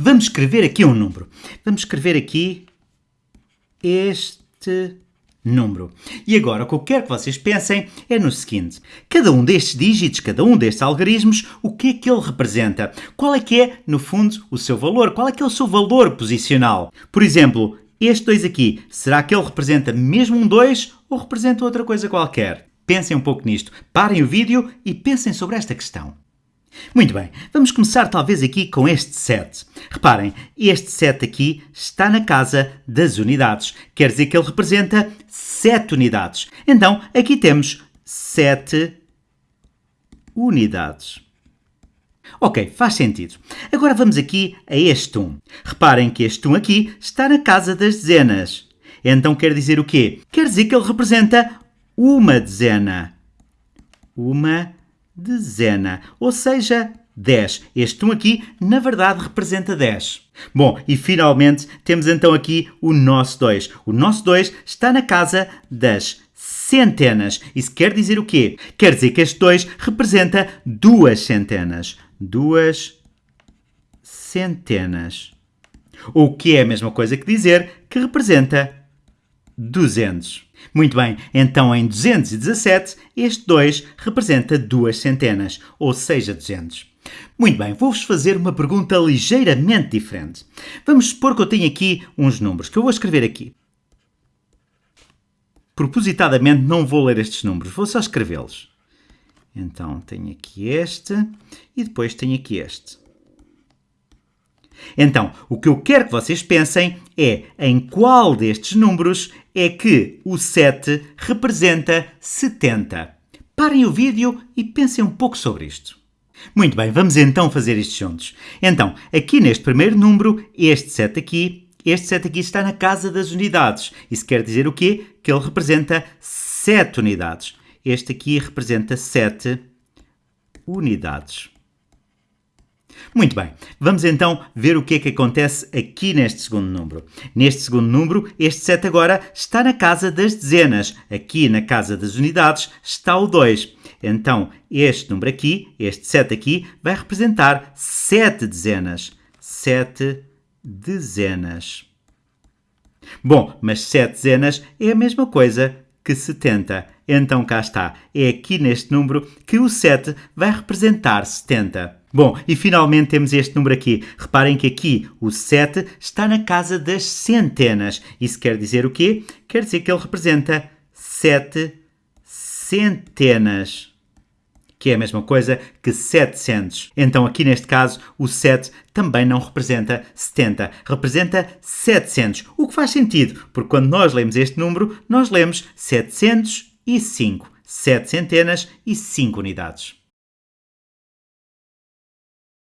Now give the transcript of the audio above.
Vamos escrever aqui um número. Vamos escrever aqui este número. E agora o que eu quero que vocês pensem é no seguinte: cada um destes dígitos, cada um destes algarismos, o que é que ele representa? Qual é que é, no fundo, o seu valor? Qual é que é o seu valor posicional? Por exemplo, este 2 aqui, será que ele representa mesmo um 2 ou representa outra coisa qualquer? Pensem um pouco nisto, parem o vídeo e pensem sobre esta questão. Muito bem, vamos começar talvez aqui com este 7. Reparem, este 7 aqui está na casa das unidades. Quer dizer que ele representa 7 unidades. Então, aqui temos 7 unidades. Ok, faz sentido. Agora vamos aqui a este 1. Reparem que este 1 aqui está na casa das dezenas. Então quer dizer o quê? Quer dizer que ele representa uma dezena. Uma dezena. Ou seja, 10. Este 1 aqui, na verdade, representa 10. Bom, e finalmente temos então aqui o nosso 2. O nosso 2 está na casa das centenas. Isso quer dizer o quê? Quer dizer que este 2 representa duas centenas. Duas centenas. O que é a mesma coisa que dizer que representa 200. Muito bem, então em 217, este 2 representa duas centenas, ou seja, 200. Muito bem, vou-vos fazer uma pergunta ligeiramente diferente. Vamos supor que eu tenho aqui uns números, que eu vou escrever aqui. Propositadamente não vou ler estes números, vou só escrevê-los. Então tenho aqui este e depois tenho aqui este. Então, o que eu quero que vocês pensem é em qual destes números é que o 7 representa 70. Parem o vídeo e pensem um pouco sobre isto. Muito bem, vamos então fazer isto juntos. Então, aqui neste primeiro número, este 7 aqui, este 7 aqui está na casa das unidades. Isso quer dizer o quê? Que ele representa 7 unidades. Este aqui representa 7 unidades. Muito bem, vamos então ver o que é que acontece aqui neste segundo número. Neste segundo número, este 7 agora está na casa das dezenas. Aqui na casa das unidades está o 2. Então, este número aqui, este 7 aqui, vai representar 7 dezenas. 7 dezenas. Bom, mas 7 dezenas é a mesma coisa que 70. Então cá está. É aqui neste número que o 7 vai representar 70. Bom, e finalmente temos este número aqui. Reparem que aqui o 7 está na casa das centenas. Isso quer dizer o quê? Quer dizer que ele representa 7 centenas. Que é a mesma coisa que 700. Então, aqui neste caso, o 7 também não representa 70, representa 700. O que faz sentido, porque quando nós lemos este número, nós lemos 705. 7 centenas e 5 unidades.